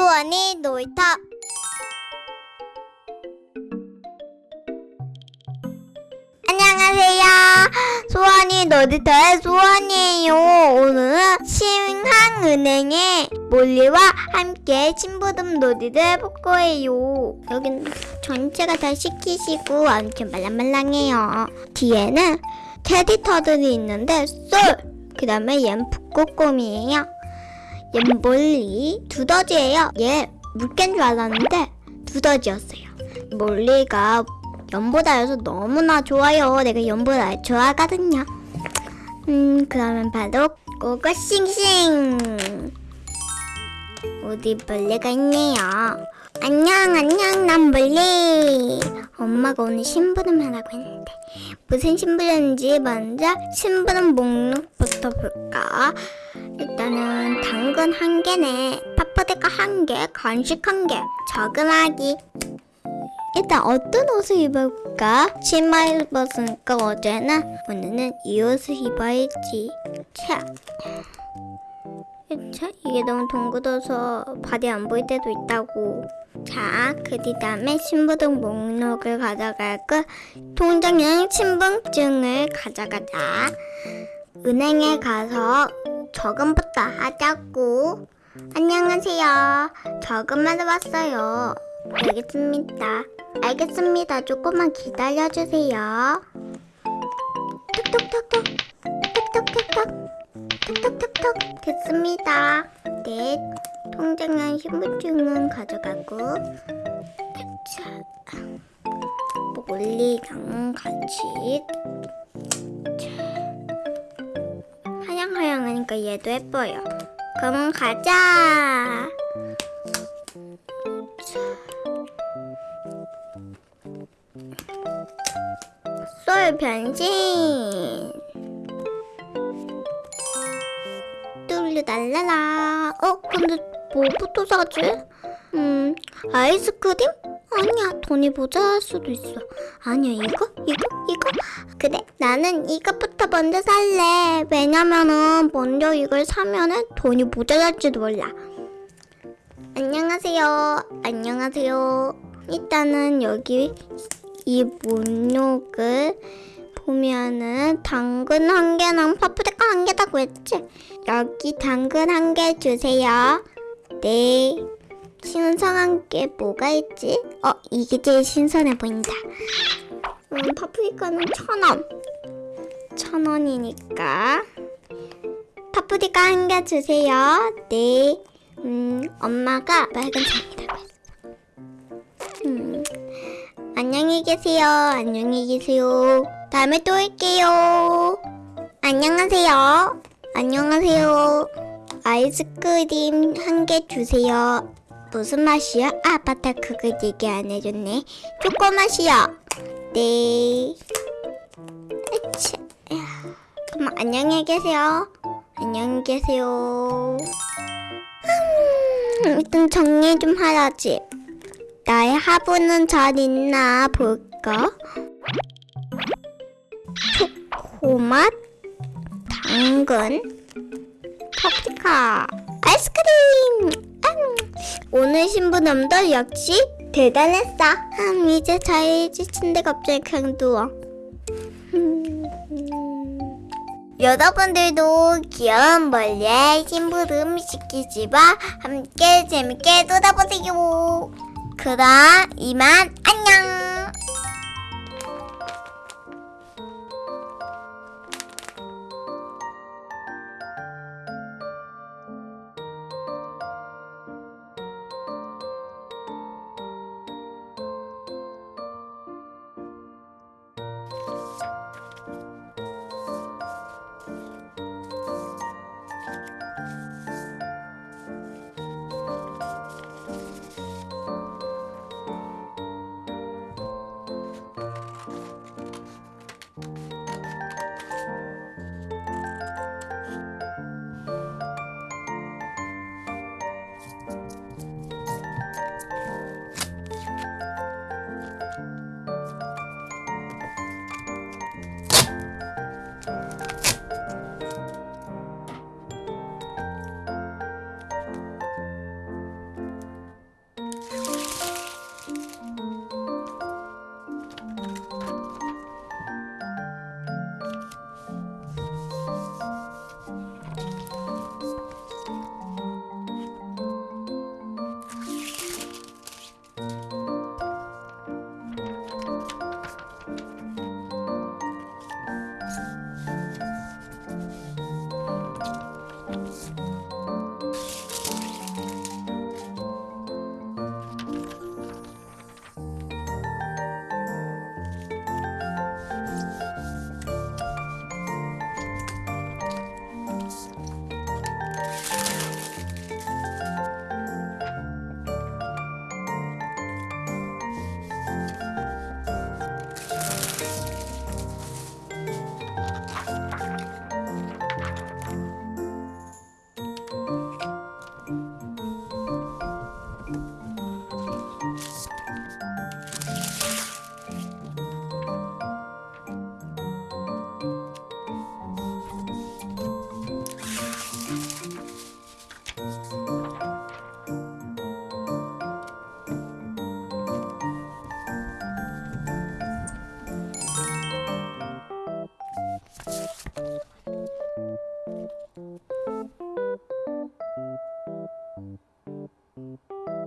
수원이 놀이터 안녕하세요. 수원이 놀이터의 수원이에요. 오늘은 신한은행의 몰리와 함께 친부름 놀이를 해볼 거예요. 여긴 전체가 다 시키시고 엄청 말랑말랑해요. 뒤에는 테디터들이 있는데 쏠! 그 다음에 얜 북극곰이에요. 얜 몰리 두더지예요. 얘 물개인 줄 알았는데 두더지였어요. 몰리가 연보다여서 너무나 좋아요. 내가 연보다 좋아하거든요. 음, 그러면 바로 고고싱싱. 어디 벌레가 있네요. 안녕, 안녕, 난 벌레. 엄마가 오늘 심부름 하라고 했는데 무슨 심부름인지 먼저 심부름 목록부터 볼까? 일단은 당근 한 개네, 파프리카 한 개, 간식 한 개, 저금하기. 일단 어떤 옷을 입을까? 치마 입었으니까 어제는 오늘은 이 옷을 입어야지. 차. 차 이게 너무 동그워서 바디 안 보일 때도 있다고. 자, 그 다음에 신분증 목록을 가져갈까? 통장형 신분증을 가져가자. 은행에 가서 저금부터 하자고. 안녕하세요. 저금하러 왔어요. 알겠습니다. 알겠습니다. 조금만 기다려주세요. 톡톡톡톡. 톡톡톡톡. 톡톡톡톡. 됐습니다. 네. 통장에 신분증은 가져가고. 자. 몰리랑 같이. 하양하양하니까 얘도 예뻐요. 그럼 가자. 쏠 변신 뚫루 날라라 어 근데 뭐부터 사지? 음 아이스크림? 아니야 돈이 모자랄 수도 있어 아니야 이거? 이거? 이거? 그래 나는 이것부터 먼저 살래 왜냐면은 먼저 이걸 사면은 돈이 모자랄지도 몰라 안녕하세요 안녕하세요 일단은 여기 이 목록을 보면은 당근 한 개랑 파프리카 한 개라고 했지? 여기 당근 한 개 주세요. 네. 신선한 게 뭐가 있지? 어, 이게 제일 신선해 보인다. 음, 파프리카는 천 원. 천 원이니까. 파프리카 한 개 주세요. 네. 음, 엄마가 빨간색이라고 했어. 음. 안녕히 계세요. 안녕히 계세요. 다음에 또 올게요. 안녕하세요. 안녕하세요. 아이스크림 한 개 주세요. 무슨 맛이요? 아, 맞다. 그거 얘기 안 해줬네. 초코 맛이요. 네. 으차. 그럼 안녕히 계세요. 안녕히 계세요. 음, 일단 정리 좀 하라지. 나의 하부는 잘 있나 볼까? 초코맛, 당근, 파프리카, 아이스크림. 음, 오늘 신부님도 역시 대단했어. 음, 이제 자야지 침대 갑자기 그냥 누워. 음, 여러분들도 귀여운 벌레 심부름 시키지마 함께 재밌게 놀아보세요. 그럼 이만 안녕.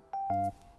う